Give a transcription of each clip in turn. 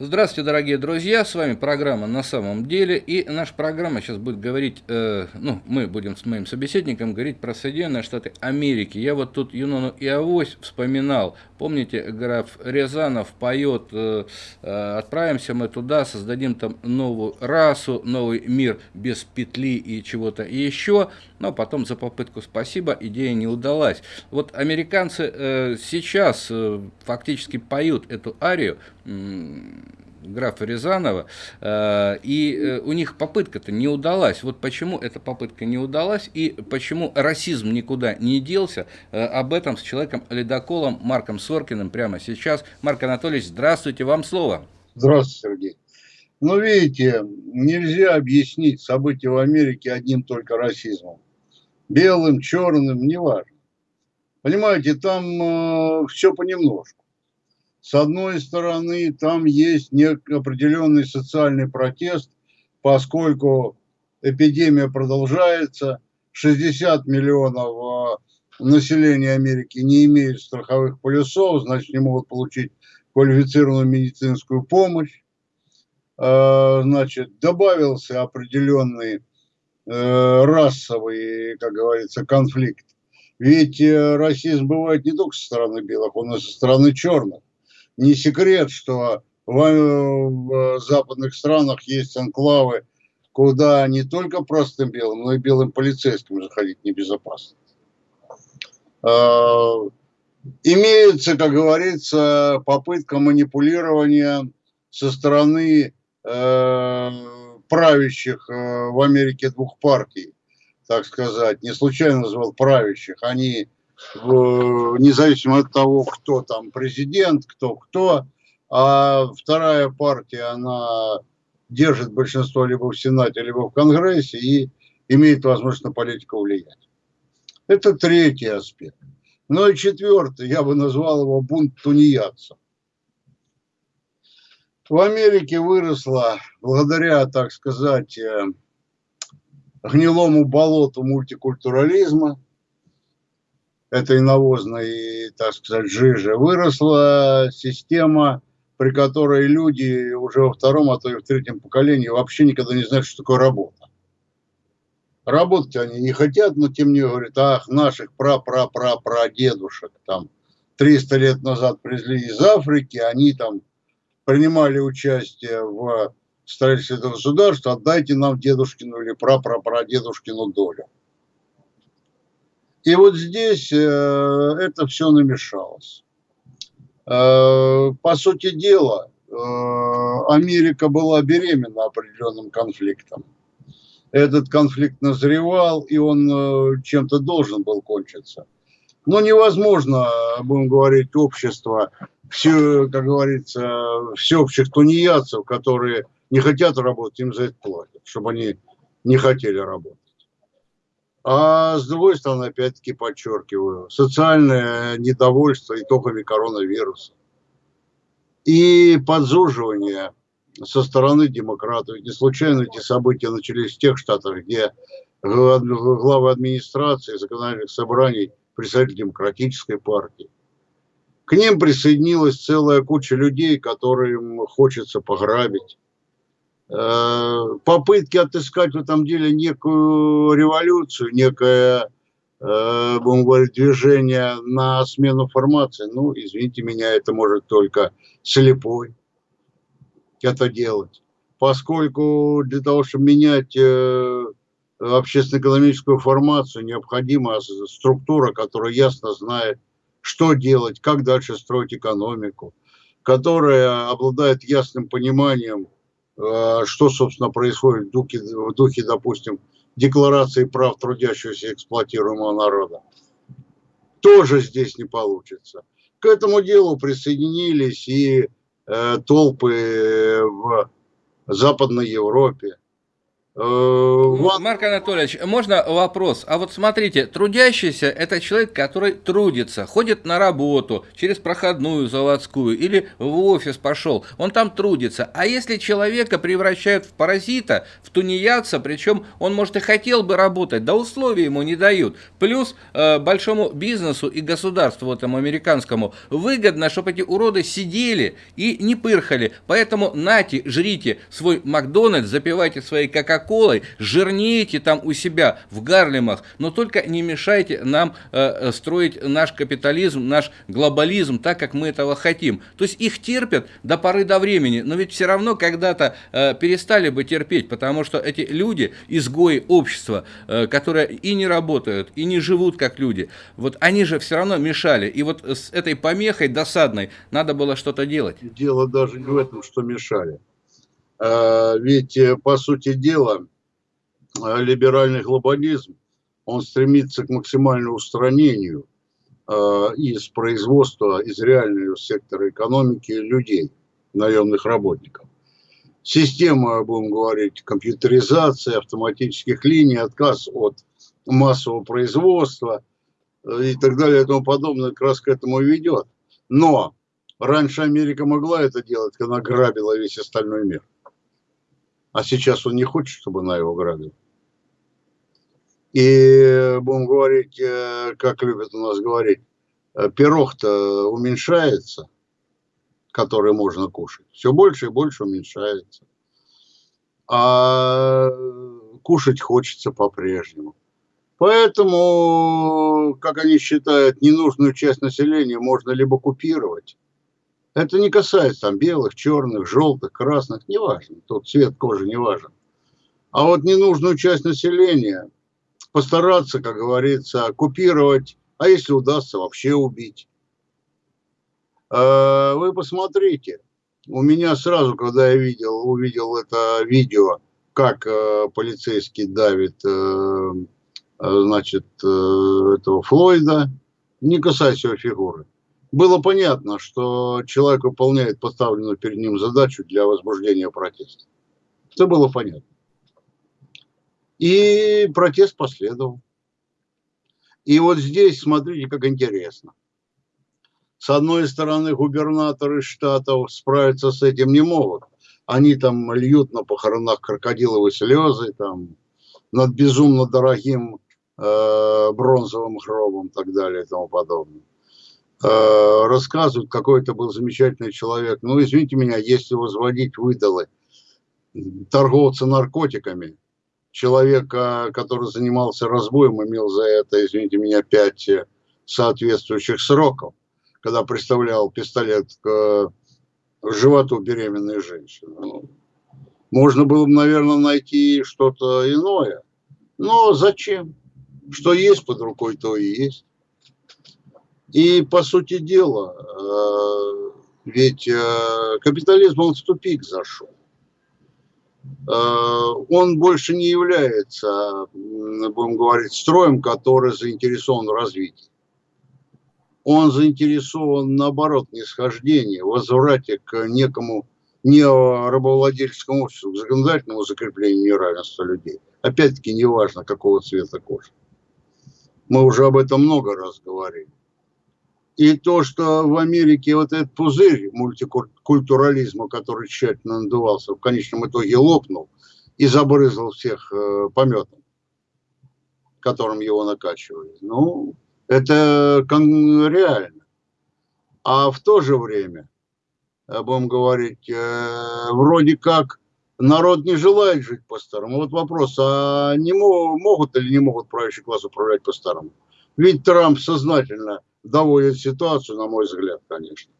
Здравствуйте, дорогие друзья, с вами программа «На самом деле», и наша программа сейчас будет говорить, э, ну, мы будем с моим собеседником говорить про Соединенные Штаты Америки. Я вот тут Юнону и Авось вспоминал, помните, граф Рязанов поет, э, э, отправимся мы туда, создадим там новую расу, новый мир без петли и чего-то еще, но потом за попытку спасибо, идея не удалась. Вот американцы э, сейчас э, фактически поют эту арию, графа Рязанова, э, и э, у них попытка-то не удалась. Вот почему эта попытка не удалась и почему расизм никуда не делся, э, об этом с человеком-ледоколом Марком Соркиным прямо сейчас. Марк Анатольевич, здравствуйте, вам слово. Здравствуйте, Сергей. Ну, видите, нельзя объяснить события в Америке одним только расизмом. Белым, черным, неважно. Понимаете, там э, все понемножку. С одной стороны, там есть определенный социальный протест, поскольку эпидемия продолжается, 60 миллионов а, населения Америки не имеют страховых полюсов, значит, не могут получить квалифицированную медицинскую помощь. А, значит, добавился определенный э, расовый, как говорится, конфликт. Ведь э, расизм бывает не только со стороны белых, он и со стороны черных не секрет, что в, в западных странах есть анклавы, куда не только простым белым, но и белым полицейским заходить небезопасно. Имеется, как говорится, попытка манипулирования со стороны э, правящих э, в Америке двух партий, так сказать. Не случайно назвал правящих. Они независимо от того, кто там президент, кто кто, а вторая партия, она держит большинство либо в Сенате, либо в Конгрессе и имеет возможность на политику влиять. Это третий аспект. Ну и четвертый, я бы назвал его бунт тунеядцев. В Америке выросла, благодаря, так сказать, э, гнилому болоту мультикультурализма, этой навозной, так сказать, жижи, выросла система, при которой люди уже во втором, а то и в третьем поколении вообще никогда не знают, что такое работа. Работать они не хотят, но тем не говорят, ах, наших пра-пра-пра-прадедушек там 300 лет назад привезли из Африки, они там принимали участие в строительстве этого государства, отдайте нам дедушкину или пра-пра-прадедушкину долю. И вот здесь э, это все намешалось. Э, по сути дела, э, Америка была беременна определенным конфликтом. Этот конфликт назревал, и он чем-то должен был кончиться. Но невозможно, будем говорить, общество, все, как говорится, всеобщих тунеядцев, которые не хотят работать, им за это платят, чтобы они не хотели работать. А с другой стороны, опять-таки подчеркиваю, социальное недовольство итогами коронавируса и подзуживание со стороны демократов. Не случайно эти события начались в тех штатах, где главы администрации, законодательных собраний, представители демократической партии. К ним присоединилась целая куча людей, которым хочется пограбить, Э, попытки отыскать в этом деле некую революцию, некое, э, будем говорить, движение на смену формации. Ну, извините меня, это может только слепой это делать. Поскольку для того, чтобы менять э, общественно-экономическую формацию, необходима структура, которая ясно знает, что делать, как дальше строить экономику, которая обладает ясным пониманием, Э, что, собственно, происходит в духе, в духе, допустим, декларации прав трудящегося эксплуатируемого народа. Тоже здесь не получится. К этому делу присоединились и э, толпы в Западной Европе, Э, Марк Анатольевич, можно вопрос? А вот смотрите, трудящийся – это человек, который трудится, ходит на работу через проходную заводскую или в офис пошел, он там трудится. А если человека превращают в паразита, в тунеядца, причем он, может, и хотел бы работать, да условия ему не дают. Плюс э, большому бизнесу и государству этому американскому выгодно, чтобы эти уроды сидели и не пырхали. Поэтому нате, жрите свой Макдональдс, запивайте свои кока колой жирнейте там у себя в Гарлемах, но только не мешайте нам э, э, строить наш капитализм, наш глобализм так, как мы этого хотим. То есть их терпят до поры до времени, но ведь все равно когда-то э, перестали бы терпеть, потому что эти люди, изгои общества, э, которые и не работают, и не живут как люди, вот они же все равно мешали. И вот с этой помехой досадной надо было что-то делать. Дело даже не в этом, что мешали. А, ведь, э, по сути дела, э, либеральный глобализм, он стремится к максимальному устранению из производства, из реального сектора экономики людей, наемных работников. Система, будем говорить, компьютеризации, автоматических линий, отказ от массового производства э, и так далее и тому подобное как раз к этому ведет. Но раньше Америка могла это делать, когда грабила весь остальной мир. А сейчас он не хочет, чтобы она его грабила. И будем говорить, э, как любят у нас говорить, э, пирог-то уменьшается, который можно кушать. Все больше и больше уменьшается. А кушать хочется по-прежнему. Поэтому, как они считают, ненужную часть населения можно либо купировать, это не касается там белых, черных, желтых, красных, неважно. Тут цвет кожи не важен. А вот ненужную часть населения постараться, как говорится, купировать, а если удастся, вообще убить. А, вы посмотрите, у меня сразу, когда я видел, увидел это видео, как э, полицейский давит, э, э, значит, этого Флойда, не касаясь его фигуры было понятно, что человек выполняет поставленную перед ним задачу для возбуждения протеста. Это было понятно. И протест последовал. И вот здесь, смотрите, как интересно. С одной стороны, губернаторы штатов справиться с этим не могут. Они там льют на похоронах крокодиловые слезы, там, над безумно дорогим э, бронзовым гробом и так далее и тому подобное. Э, рассказывают, какой это был замечательный человек. Ну, извините меня, если возводить выдалы торговца наркотиками, человека, который занимался разбоем, имел за это, извините меня, пять соответствующих сроков, когда представлял пистолет к животу беременной женщины. Ну, можно было бы, наверное, найти что-то иное. Но зачем? Что есть под рукой, то и есть. И, по сути дела, э, ведь э, капитализм, он в тупик зашел. Э, он больше не является, будем говорить, строем, который заинтересован в развитии. Он заинтересован, наоборот, нисхождении, возврате к некому не рабовладельческому обществу, к законодательному закреплению неравенства людей. Опять-таки, неважно, какого цвета кожи. Мы уже об этом много раз говорили. И то, что в Америке вот этот пузырь мультикультурализма, который тщательно надувался, в конечном итоге лопнул и забрызгал всех э, пометом, которым его накачивали. Ну, это реально. А в то же время, э, будем говорить, э, вроде как народ не желает жить по-старому. Вот вопрос, а не могут или не могут правящий класс управлять по-старому? Ведь Трамп сознательно доводит ситуацию, на мой взгляд, конечно,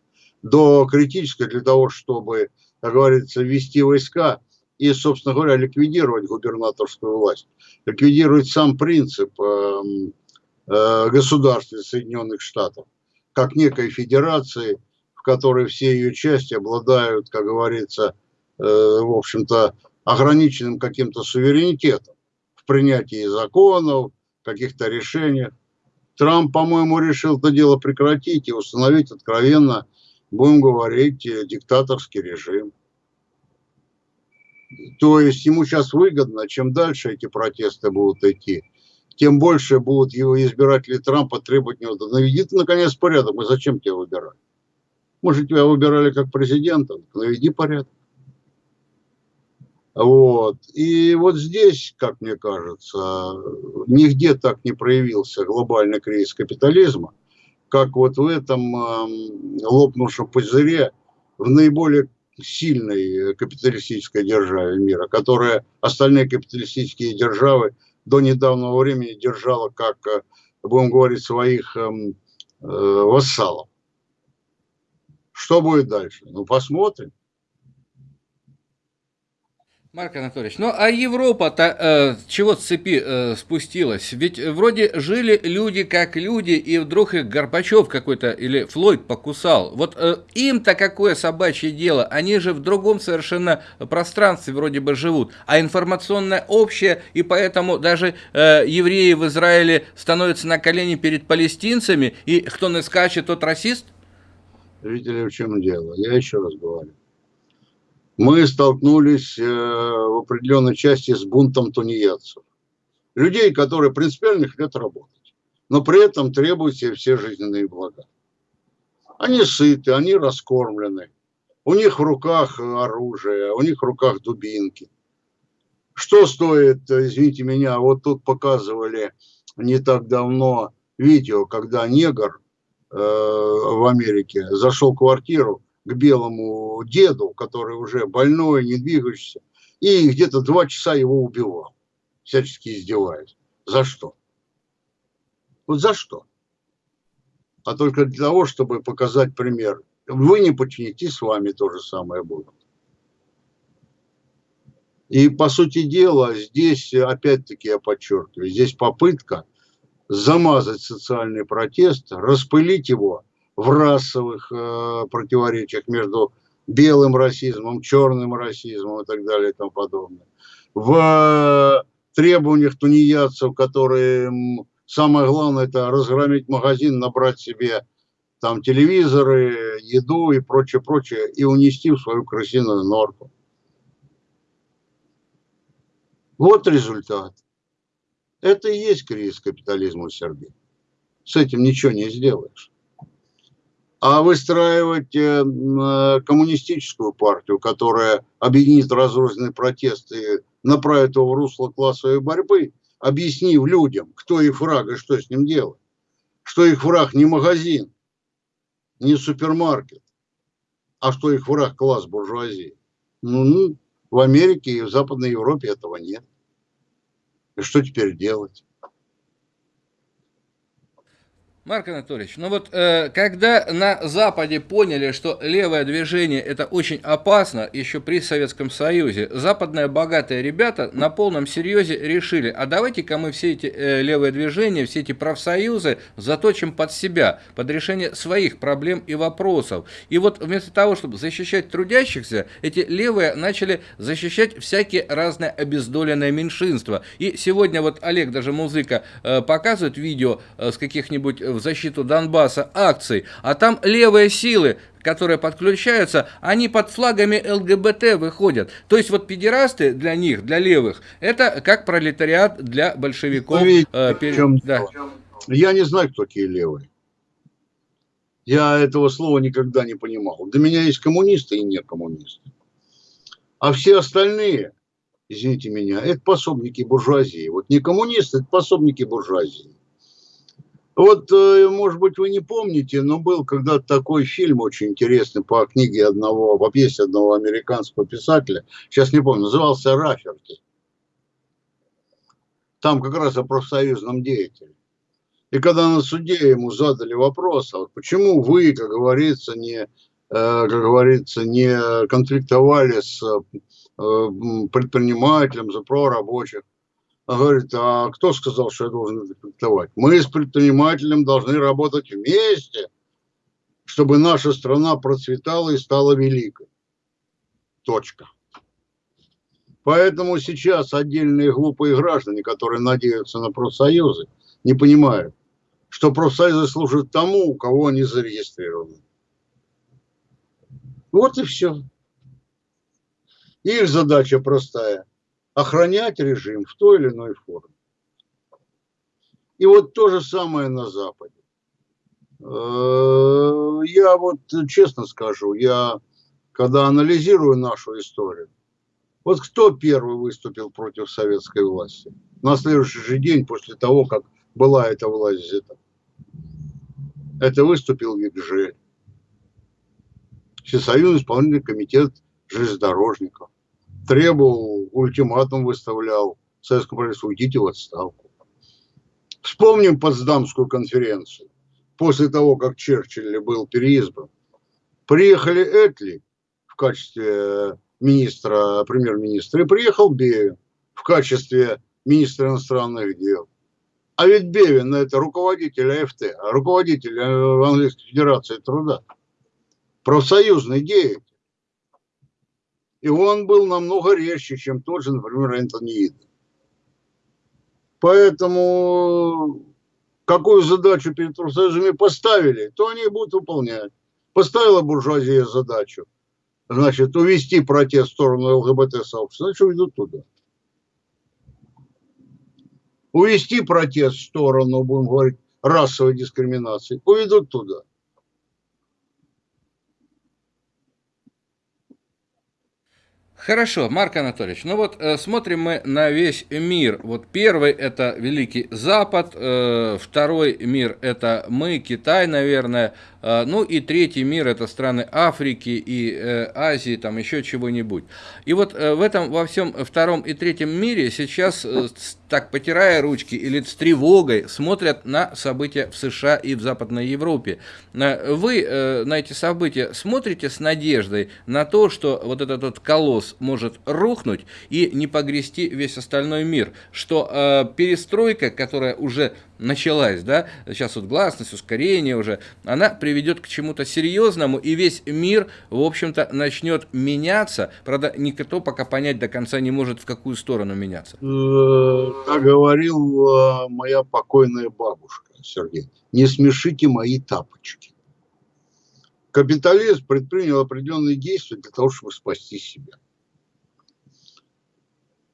до критической для того, чтобы, как говорится, ввести войска и, собственно говоря, ликвидировать губернаторскую власть, ликвидировать сам принцип э, э, государства Соединенных Штатов, как некой федерации, в которой все ее части обладают, как говорится, э, в общем-то, ограниченным каким-то суверенитетом в принятии законов, каких-то решениях. Трамп, по-моему, решил это дело прекратить и установить откровенно, будем говорить, э, диктаторский режим. То есть ему сейчас выгодно, чем дальше эти протесты будут идти, тем больше будут его избиратели Трампа требовать него, наведи ты наконец порядок, мы зачем тебя выбирать? Может, тебя выбирали как президента, наведи порядок. Вот. И вот здесь, как мне кажется, нигде так не проявился глобальный кризис капитализма, как вот в этом э, лопнувшем пузыре в наиболее сильной капиталистической державе мира, которая остальные капиталистические державы до недавнего времени держала как, э, будем говорить, своих э, э, вассалов. Что будет дальше? Ну, посмотрим. Марк Анатольевич, ну а Европа-то э, чего с цепи э, спустилась? Ведь вроде жили люди как люди, и вдруг их Горбачев какой-то или Флойд покусал. Вот э, им-то какое собачье дело? Они же в другом совершенно пространстве вроде бы живут, а информационное общее, и поэтому даже э, евреи в Израиле становятся на колени перед палестинцами, и кто не скачет, тот расист? Видите ли, в чем дело? Я еще раз говорю мы столкнулись э, в определенной части с бунтом тунеядцев. Людей, которые принципиально хотят работать, но при этом требуют себе все жизненные блага. Они сыты, они раскормлены, у них в руках оружие, у них в руках дубинки. Что стоит, извините меня, вот тут показывали не так давно видео, когда негр э, в Америке зашел в квартиру, к белому деду, который уже больной, не двигающийся, и где-то два часа его убивал, всячески издеваясь. За что? Вот за что? А только для того, чтобы показать пример. Вы не подчинитесь, с вами то же самое будет. И, по сути дела, здесь, опять-таки я подчеркиваю, здесь попытка замазать социальный протест, распылить его в расовых э, противоречиях между белым расизмом, черным расизмом и так далее и тому подобное. В требованиях тунеядцев, которые самое главное это разгромить магазин, набрать себе там телевизоры, еду и прочее, прочее, и унести в свою крысиную норку. Вот результат. Это и есть кризис капитализма в Сербии. С этим ничего не сделаешь а выстраивать э, э, коммунистическую партию, которая объединит разрозненные протесты направит его в русло классовой борьбы, объяснив людям, кто их враг и что с ним делать. Что их враг не магазин, не супермаркет, а что их враг класс буржуазии. Ну, ну, в Америке и в Западной Европе этого нет. И что теперь делать? Марк Анатольевич, ну вот э, когда на Западе поняли, что левое движение это очень опасно, еще при Советском Союзе, западные богатые ребята на полном серьезе решили, а давайте-ка мы все эти э, левые движения, все эти профсоюзы заточим под себя, под решение своих проблем и вопросов. И вот вместо того, чтобы защищать трудящихся, эти левые начали защищать всякие разные обездоленные меньшинства. И сегодня вот Олег, даже музыка, э, показывает видео э, с каких-нибудь в защиту Донбасса акций, а там левые силы, которые подключаются, они под флагами ЛГБТ выходят. То есть вот педерасты для них, для левых, это как пролетариат для большевиков. э, перед... чем да. Я не знаю, кто такие левые. Я этого слова никогда не понимал. Для меня есть коммунисты и не коммунисты. А все остальные, извините меня, это пособники буржуазии. Вот не коммунисты, это пособники буржуазии. Вот, э, может быть, вы не помните, но был когда-то такой фильм очень интересный по книге одного, по пьесе одного американского писателя, сейчас не помню, назывался «Раферти». Там как раз о профсоюзном деятеле. И когда на суде ему задали вопрос, а вот почему вы, как говорится, не, э, как говорится, не конфликтовали с э, предпринимателем за прорабочих, говорит, а кто сказал, что я должен диктовать? Мы с предпринимателем должны работать вместе, чтобы наша страна процветала и стала великой. Точка. Поэтому сейчас отдельные глупые граждане, которые надеются на профсоюзы, не понимают, что профсоюзы служат тому, у кого они зарегистрированы. Вот и все. Их задача простая – охранять режим в той или иной форме. И вот то же самое на Западе. Э, я вот честно скажу, я когда анализирую нашу историю, вот кто первый выступил против советской власти? На следующий же день после того, как была эта власть взята. Это выступил Викжель. Всесоюзный исполнительный комитет железнодорожников. Требовал, ультиматум выставлял советскому правительству, уйдите в отставку. Вспомним Потсдамскую конференцию. После того, как Черчилль был переизбран. Приехали Этли в качестве министра, премьер-министра, и приехал Бевин в качестве министра иностранных дел. А ведь Бевин это руководитель АФТ, а руководитель э, Английской Федерации труда, профсоюзный деятель. И он был намного резче, чем тот же, например, Энтони Иден. Поэтому какую задачу перед профсоюзами поставили, то они будут выполнять. Поставила буржуазия задачу, значит, увести протест в сторону ЛГБТ-сообщества, значит, уйдут туда увести протест в сторону, будем говорить, расовой дискриминации, уведут туда. Хорошо, Марк Анатольевич, ну вот э, смотрим мы на весь мир. Вот первый это Великий Запад, э, второй мир это мы, Китай, наверное, э, ну и третий мир это страны Африки и э, Азии, там еще чего-нибудь. И вот э, в этом во всем втором и третьем мире сейчас э, так потирая ручки или с тревогой смотрят на события в США и в Западной Европе. Э, вы э, на эти события смотрите с надеждой на то, что вот этот вот колосс может рухнуть и не погрести весь остальной мир, что э, перестройка, которая уже началась, да, сейчас вот гласность, ускорение уже, она приведет к чему-то серьезному, и весь мир, в общем-то, начнет меняться. Правда, никто пока понять до конца не может, в какую сторону меняться. Э, как говорила моя покойная бабушка, Сергей, не смешите мои тапочки. Капитализм предпринял определенные действия для того, чтобы спасти себя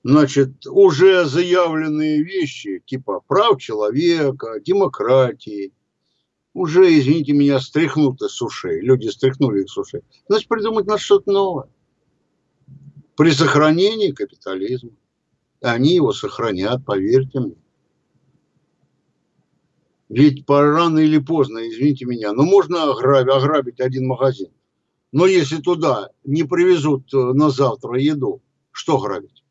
значит, уже заявленные вещи, типа прав человека, демократии, уже, извините меня, стряхнуты с ушей. Люди стряхнули их с ушей. Значит, придумать надо что-то новое. При сохранении капитализма. Они его сохранят, поверьте мне. Ведь рано или поздно, извините меня, но ну, можно ограбить, ограбить один магазин. Но если туда не привезут э, на завтра еду, что грабить?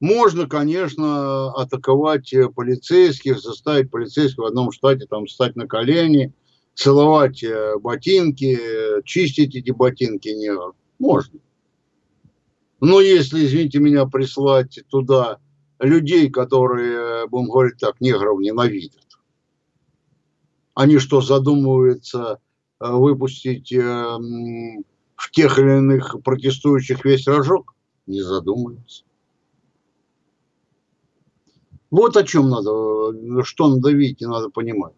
Можно, конечно, атаковать э, полицейских, заставить полицейских в одном штате там встать на колени, целовать э, ботинки, чистить эти ботинки не можно. Но если, извините меня, прислать туда людей, которые, будем говорить так, негров ненавидят, они что, задумываются э, выпустить в тех или иных протестующих весь рожок? Не задумываются. Вот о чем надо, что надо видеть и надо понимать.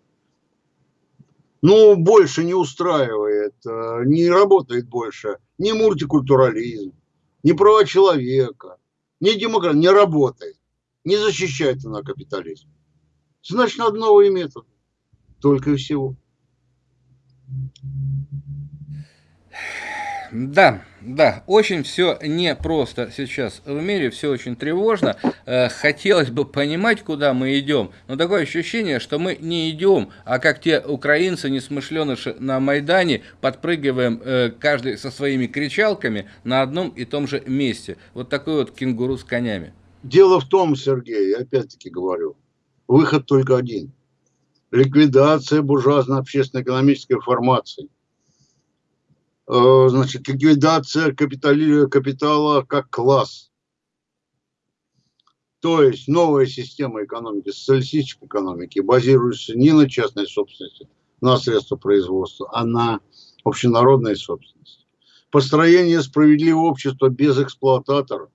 Ну, больше не устраивает, э, не работает больше ни мультикультурализм, ни права человека, ни демократия, не работает, не защищает она капитализм. Значит, надо новые методы, только и всего. Да, да, очень все непросто сейчас в мире, все очень тревожно. Э, хотелось бы понимать, куда мы идем, но такое ощущение, что мы не идем, а как те украинцы, несмышленыши на Майдане, подпрыгиваем э, каждый со своими кричалками на одном и том же месте. Вот такой вот кенгуру с конями. Дело в том, Сергей, я опять-таки говорю, выход только один. Ликвидация буржуазно-общественно-экономической формации – значит, ликвидация капитали, капитала как класс. То есть новая система экономики, социалистической экономики, базируется не на частной собственности, на средства производства, а на общенародной собственности. Построение справедливого общества без эксплуататоров,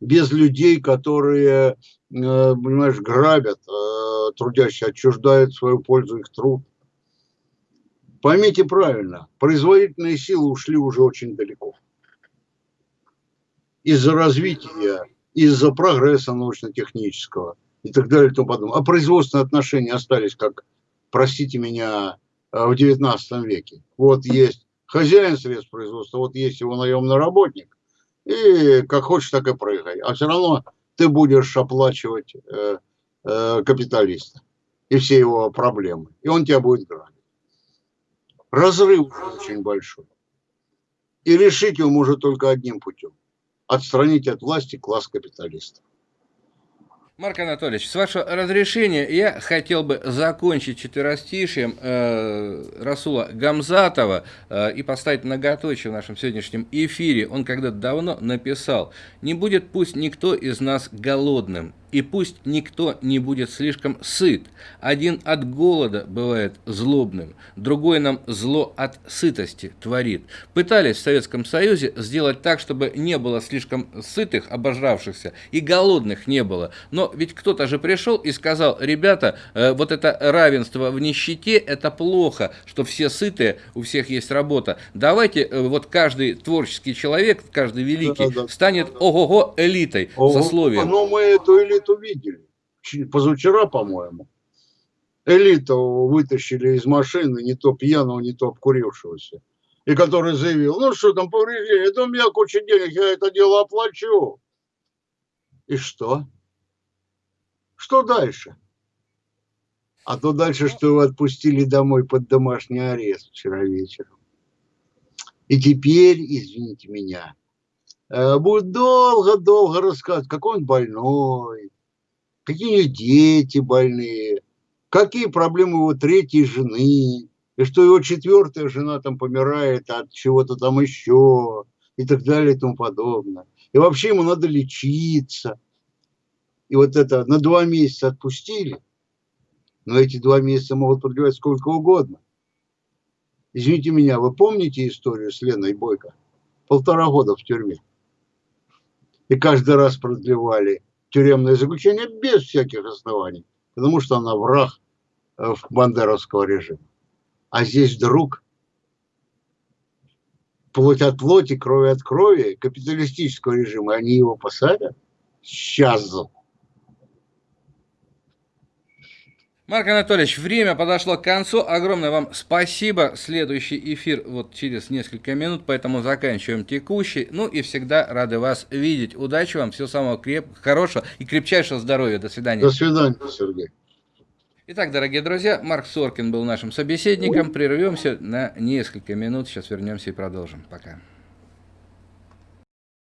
без людей, которые, э, понимаешь, грабят, э, трудящие, отчуждают свою пользу их труд – Поймите правильно, производительные силы ушли уже очень далеко. Из-за развития, из-за прогресса научно-технического и так далее и тому подобное. А производственные отношения остались, как, простите меня, э, в 19 веке. Вот есть хозяин средств производства, вот есть его наемный работник, и как хочешь, так и прыгай. А все равно ты будешь оплачивать э, э, капиталиста и все его проблемы. И он тебя будет грабить. Разрыв очень большой. И решить его может только одним путем. Отстранить от власти класс капиталистов. Марк Анатольевич, с вашего разрешения я хотел бы закончить четверостишием э, Расула Гамзатова э, и поставить многоточие в нашем сегодняшнем эфире. Он когда-то давно написал «Не будет пусть никто из нас голодным, и пусть никто не будет слишком сыт. Один от голода бывает злобным, другой нам зло от сытости творит. Пытались в Советском Союзе сделать так, чтобы не было слишком сытых, обожравшихся, и голодных не было. Но ведь кто-то же пришел и сказал, ребята, э, вот это равенство в нищете, это плохо, что все сытые, у всех есть работа. Давайте э, вот каждый творческий человек, каждый великий, да, да, станет ого-го элитой, ого, сословием. Но мы эту элиту элиту видели. Позавчера, по-моему. Элиту вытащили из машины, не то пьяного, не то обкурившегося. И который заявил, ну что там повреждение, это у меня куча денег, я это дело оплачу. И что? Что дальше? А то дальше, что его отпустили домой под домашний арест вчера вечером. И теперь, извините меня, э, будет долго-долго рассказывать, какой он больной, какие дети больные, какие проблемы его третьей жены, и что его четвертая жена там помирает от чего-то там еще, и так далее и тому подобное. И вообще ему надо лечиться. И вот это на два месяца отпустили, но эти два месяца могут продлевать сколько угодно. Извините меня, вы помните историю с Леной Бойко? Полтора года в тюрьме. И каждый раз продлевали тюремное заключение без всяких оснований, потому что она враг э, бандеровского режима. А здесь вдруг плоть от плоти, кровь от крови капиталистического режима, они его посадят? Сейчас Марк Анатольевич, время подошло к концу. Огромное вам спасибо. Следующий эфир вот через несколько минут, поэтому заканчиваем текущий. Ну и всегда рады вас видеть. Удачи вам, всего самого креп... хорошего и крепчайшего здоровья. До свидания. До свидания, Сергей. Итак, дорогие друзья, Марк Соркин был нашим собеседником. Прервемся на несколько минут. Сейчас вернемся и продолжим. Пока.